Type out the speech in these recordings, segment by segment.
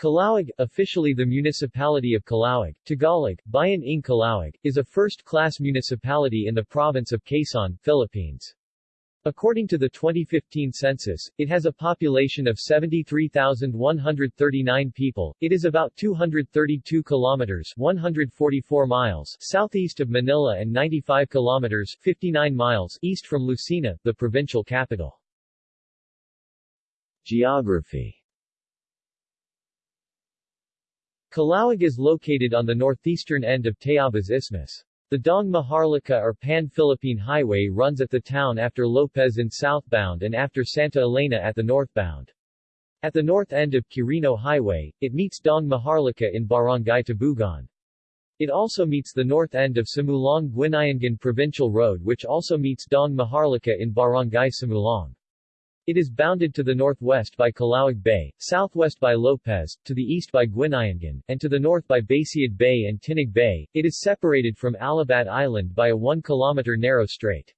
Calauag, officially the municipality of Calauag, Tagalog, Bayan ng Calauag, is a first-class municipality in the province of Quezon, Philippines. According to the 2015 census, it has a population of 73,139 people. It is about 232 kilometers 144 miles southeast of Manila and 95 kilometers 59 miles east from Lucena, the provincial capital. Geography Calauag is located on the northeastern end of Tayabas Isthmus. The Daang Maharlika or Pan-Philippine Highway runs at the town after Lopez in southbound and after Santa Elena at the northbound. At the north end of Quirino Highway, it meets Daang Maharlika in Barangay Tabugan. It also meets the north end of Simulong-Guinayangan Provincial Road which also meets Daang Maharlika in Barangay Simulong. It is bounded to the northwest by Calauag Bay, southwest by Lopez, to the east by Guinayangan, and to the north by Basiad Bay and Tinig Bay. It is separated from Alabat Island by a 1-kilometer narrow strait.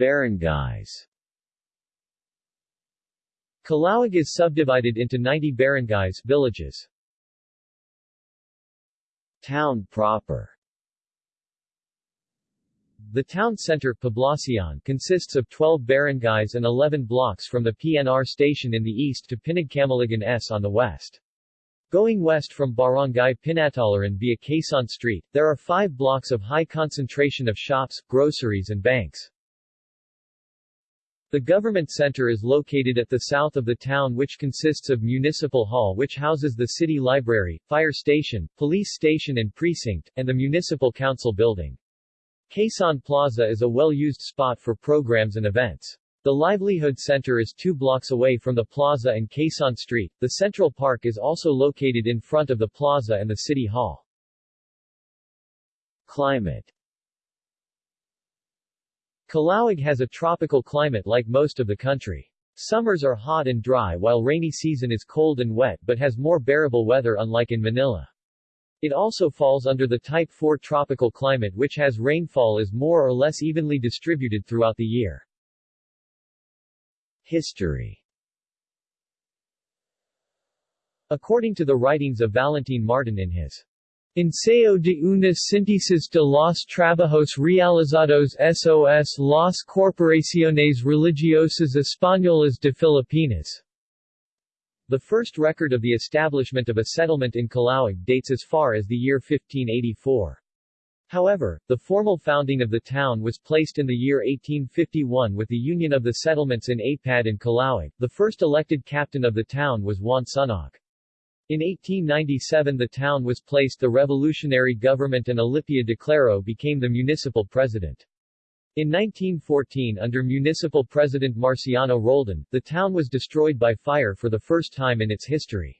Barangays Calauag is subdivided into 90 barangays villages. Town proper the town center Poblacion consists of 12 barangays and 11 blocks from the PNR station in the east to Pinagkamaligan S on the west. Going west from Barangay Pinatalaran via Quezon Street, there are five blocks of high concentration of shops, groceries and banks. The government center is located at the south of the town which consists of Municipal Hall which houses the city library, fire station, police station and precinct, and the municipal council building. Quezon Plaza is a well-used spot for programs and events. The Livelihood Center is two blocks away from the plaza and Quezon Street. The Central Park is also located in front of the plaza and the City Hall. Climate Calauag has a tropical climate like most of the country. Summers are hot and dry while rainy season is cold and wet but has more bearable weather unlike in Manila. It also falls under the Type 4 tropical climate which has rainfall is more or less evenly distributed throughout the year. History According to the writings of Valentin Martin in his Ensayo de una síntesis de los trabajos realizados SOS las corporaciones religiosas españolas de Filipinas, the first record of the establishment of a settlement in Calauag dates as far as the year 1584. However, the formal founding of the town was placed in the year 1851 with the union of the settlements in Apad and Calauag. The first elected captain of the town was Juan Sunog. In 1897 the town was placed the revolutionary government and Alipia Declaro became the municipal president. In 1914 under municipal president Marciano Roldan, the town was destroyed by fire for the first time in its history.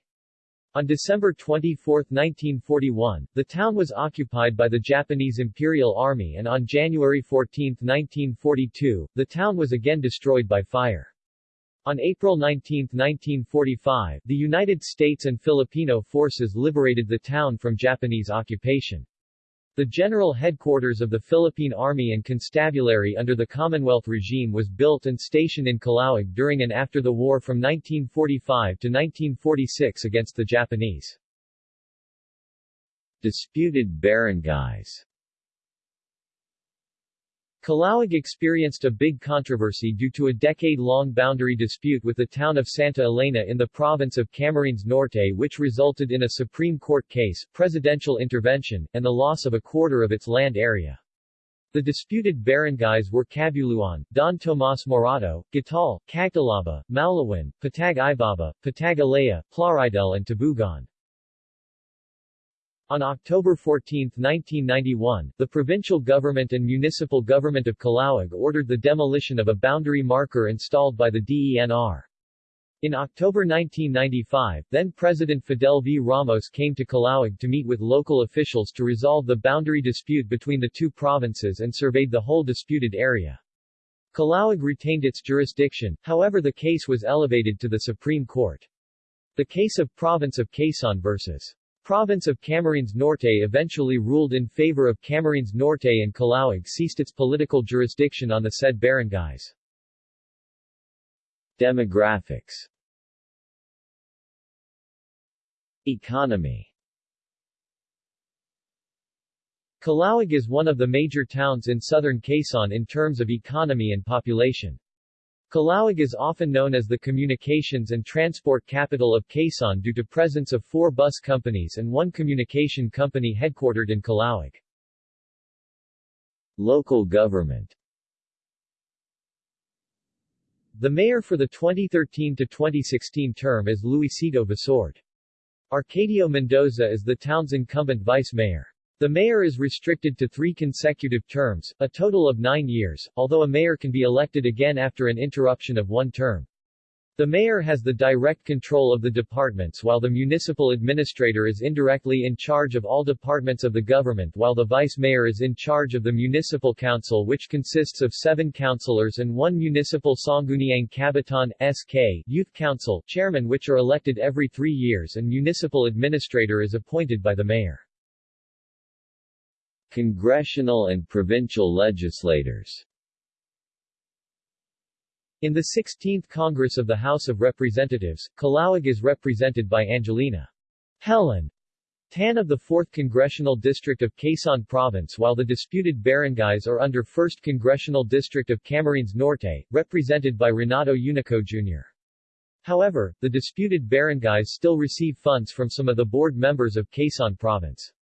On December 24, 1941, the town was occupied by the Japanese Imperial Army and on January 14, 1942, the town was again destroyed by fire. On April 19, 1945, the United States and Filipino forces liberated the town from Japanese occupation. The general headquarters of the Philippine Army and Constabulary under the Commonwealth regime was built and stationed in Calauag during and after the war from 1945 to 1946 against the Japanese. Disputed barangays Calauag experienced a big controversy due to a decade-long boundary dispute with the town of Santa Elena in the province of Camarines Norte which resulted in a Supreme Court case, presidential intervention, and the loss of a quarter of its land area. The disputed barangays were Cabuluan, Don Tomas Morato, Gatal, Cagtalaba, Maulawan, Patag Ibaba, Patag Ilaya, Plaridel and Tabugan. On October 14, 1991, the provincial government and municipal government of Calauag ordered the demolition of a boundary marker installed by the DENR. In October 1995, then-President Fidel V. Ramos came to Calauag to meet with local officials to resolve the boundary dispute between the two provinces and surveyed the whole disputed area. Calauag retained its jurisdiction, however the case was elevated to the Supreme Court. The case of Province of Quezon vs. Province of Camarines Norte eventually ruled in favor of Camarines Norte and Calauag ceased its political jurisdiction on the said barangays. Demographics Economy Calauag is one of the major towns in southern Quezon in terms of economy and population. Calauag is often known as the communications and transport capital of Quezon due to presence of four bus companies and one communication company headquartered in Calauag. Local government The mayor for the 2013-2016 term is Luisito Basorte. Arcadio Mendoza is the town's incumbent vice mayor. The mayor is restricted to three consecutive terms, a total of nine years, although a mayor can be elected again after an interruption of one term. The mayor has the direct control of the departments while the municipal administrator is indirectly in charge of all departments of the government while the vice mayor is in charge of the municipal council which consists of seven councilors and one municipal Sangguniang Kabataan SK youth council chairman which are elected every three years and municipal administrator is appointed by the mayor. Congressional and provincial legislators In the 16th Congress of the House of Representatives, Calauag is represented by Angelina Helen Tan of the 4th Congressional District of Quezon Province while the disputed barangays are under 1st Congressional District of Camarines Norte, represented by Renato Unico Jr. However, the disputed barangays still receive funds from some of the board members of Quezon Province.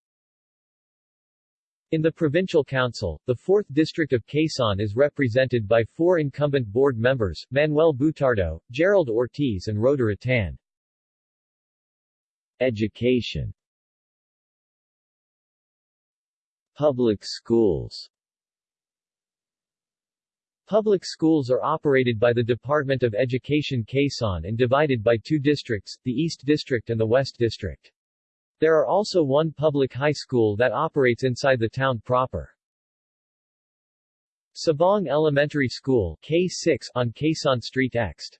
In the Provincial Council, the 4th District of Quezon is represented by four incumbent board members, Manuel Butardo, Gerald Ortiz and Rhoda Ratan. Education Public schools Public schools are operated by the Department of Education Quezon and divided by two districts, the East District and the West District. There are also one public high school that operates inside the town proper. Sabong Elementary School K6 on Quezon Street Ext.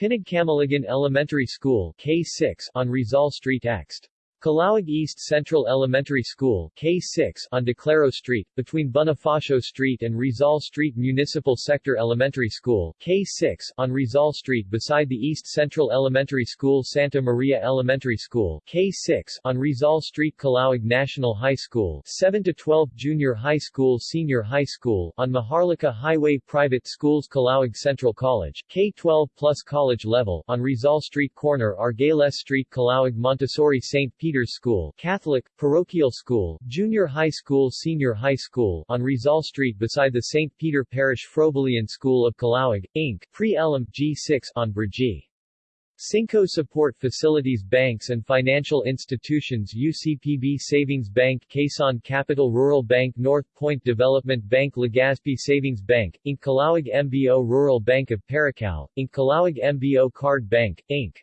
Pinagkamaligan Elementary School K6 on Rizal Street Ext. Calauag East Central Elementary School K6 on Declaro Street, between Bonifacio Street and Rizal Street Municipal Sector Elementary School K6 on Rizal Street beside the East Central Elementary School Santa Maria Elementary School K6 on Rizal Street Calauag National High School 7 to 12 Junior High School Senior High School on Maharlika Highway Private Schools Calauag Central College K12 plus college level on Rizal Street Corner Argales Street Calauag Montessori St. School Catholic, Parochial School, Junior High School Senior High School on Rizal Street beside the St. Peter Parish Froebelian School of Calauag, Inc. Pre-Elam G6 on Brgy. Cinco Support Facilities Banks and Financial Institutions UCPB Savings Bank Quezon Capital Rural Bank North Point Development Bank Legazpi Savings Bank, Inc. Calauag MBO Rural Bank of Paracao, Inc. Calauag MBO Card Bank, Inc.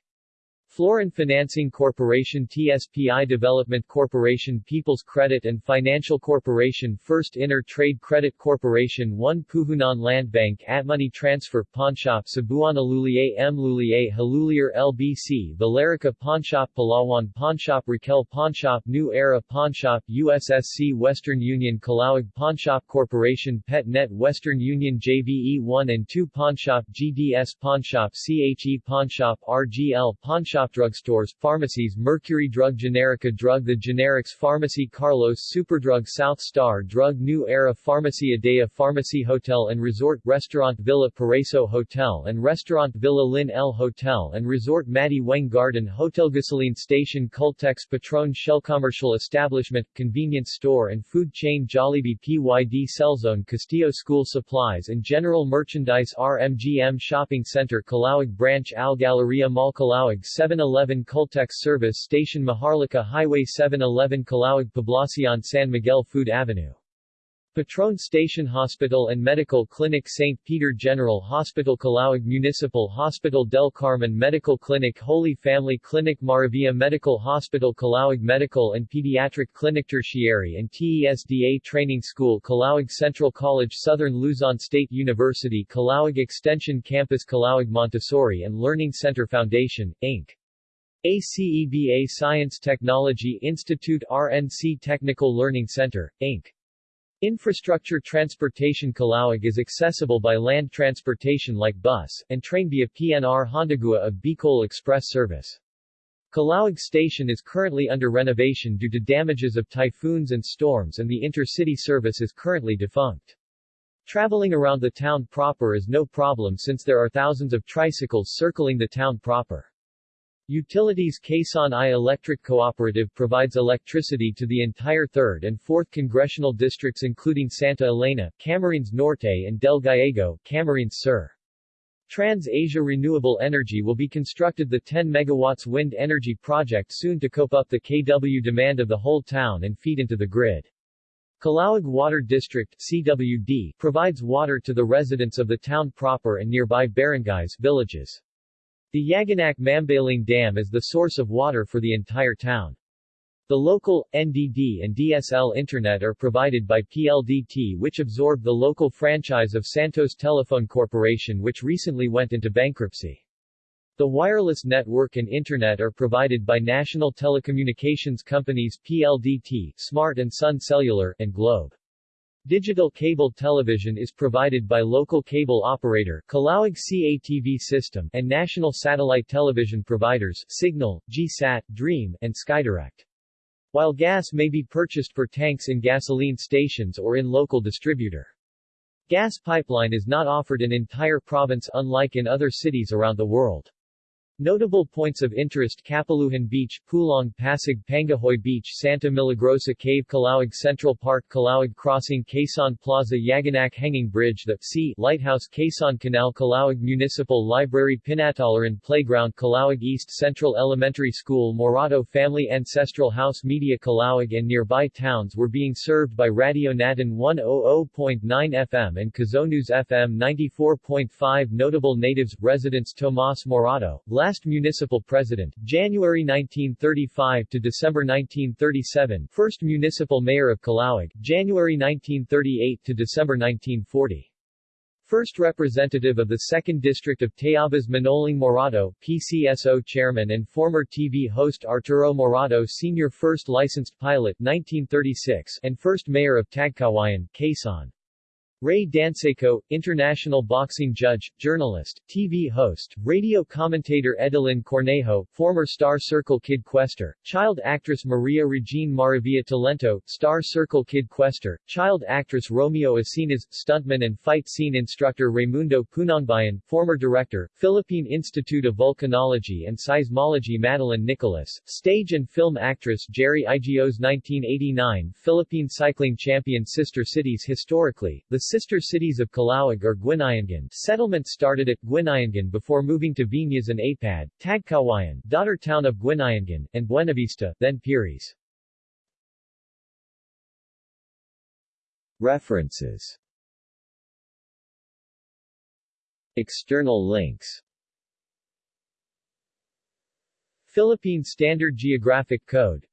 Florin Financing Corporation TSPI Development Corporation People's Credit and Financial Corporation First Inner Trade Credit Corporation 1 Puhunan Land Bank Atmoney Transfer Pawnshop Cebuana Lhuillier M. Lhuillier Halulier LBC Villarica Pawnshop Palawan Pawnshop Raquel Pawnshop New Era Pawnshop USSC Western Union Calauag Pawnshop Corporation PetNet Western Union JVE 1 and 2 Pawnshop GDS Pawnshop CHE Pawnshop RGL Pawnshop Drugstores, pharmacies Mercury Drug Generica Drug The Generics Pharmacy Carlos Superdrug South Star Drug New Era Pharmacy Adea Pharmacy Hotel and Resort Restaurant Villa Paraiso Hotel and Restaurant Villa Lin El Hotel and Resort Matty Weng Garden Hotel Gasoline Station Caltex Petron Shell Commercial Establishment, Convenience Store and Food Chain Jollibee PYD Cellzone Castillo School Supplies and General Merchandise RMGM Shopping Center Calauag Branch Al Galleria Mall Calauag 7 7-Eleven Caltex Service Station Maharlika Highway 7-Eleven Calauag Poblacion San Miguel Food Avenue Petron Station Hospital and Medical Clinic St. Peter General Hospital Calauag Municipal Hospital Del Carmen Medical Clinic Holy Family Clinic Maravilla Medical Hospital Calauag Medical and Pediatric Clinic Tertiary and TESDA Training School Calauag Central College Southern Luzon State University Calauag Extension Campus Calauag Montessori and Learning Center Foundation, Inc. ACEBA Science Technology Institute RNC Technical Learning Center, Inc. Infrastructure Transportation Calauag is accessible by land transportation like bus, and train via PNR Hondagua of Bicol Express service. Calauag Station is currently under renovation due to damages of typhoons and storms and the intercity service is currently defunct. Traveling around the town proper is no problem since there are thousands of tricycles circling the town proper. Utilities Quezon I Electric Cooperative provides electricity to the entire 3rd and 4th congressional districts including Santa Elena, Camarines Norte and Del Gallego, Camarines Sur. Trans-Asia Renewable Energy will be constructed the 10 megawatts wind energy project soon to cope up the KW demand of the whole town and feed into the grid. Calauag Water District CWD provides water to the residents of the town proper and nearby barangays villages. The Yaganak Mambaling Dam is the source of water for the entire town. The local, NDD and DSL Internet are provided by PLDT which absorbed the local franchise of Santos Telephone Corporation which recently went into bankruptcy. The wireless network and Internet are provided by national telecommunications companies PLDT, Smart and Sun Cellular, and Globe. Digital cable television is provided by local cable operator Calauag CATV system and national satellite television providers Cignal, GSAT, Dream, and SkyDirect. While gas may be purchased for tanks in gasoline stations or in local distributor. Gas pipeline is not offered in entire province unlike in other cities around the world. Notable points of interest Kapaluhan Beach, Pulong Pasig Pangahoy Beach Santa Milagrosa Cave Calauag Central Park Calauag Crossing Quezon Plaza Yaganak Hanging Bridge The Sea Lighthouse Quezon Canal Calauag Municipal Library Pinatalaran Playground Calauag East Central Elementary School Morato Family Ancestral House Media Calauag and nearby towns were being served by Radio Natin 100.9 FM and Kazonews FM 94.5 Notable natives, residents Tomas Morato, Last municipal president, January 1935 to December 1937 First municipal mayor of Calauag, January 1938 to December 1940 First representative of the 2nd District of Tayabas Manoling Morato, PCSO chairman and former TV host Arturo Morato Sr. First licensed pilot 1936 and first mayor of Tagkawayan, Quezon. Ray Danseco, international boxing judge, journalist, TV host, radio commentator Edelyn Cornejo, former Star Circle Kid Quester, child actress Maria Regine Maravilla Talento, Star Circle Kid Quester, child actress Romeo Asinas, stuntman and fight scene instructor Raimundo Punongbayan, former director, Philippine Institute of Volcanology and Seismology Madeline Nicolas, stage and film actress Jerry Igos 1989 Philippine cycling champion Sister Cities Historically, the sister cities of Calauag are Guinayangan settlement started at Guinayangan before moving to Viñas and Apad, Tagkawayan daughter town of Guinayangan, and Buenavista, then Piris. References. External links. Philippine Standard Geographic Code.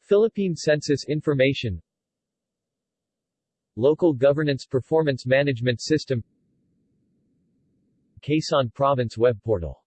Philippine Census Information Local Governance Performance Management System Quezon Province Web Portal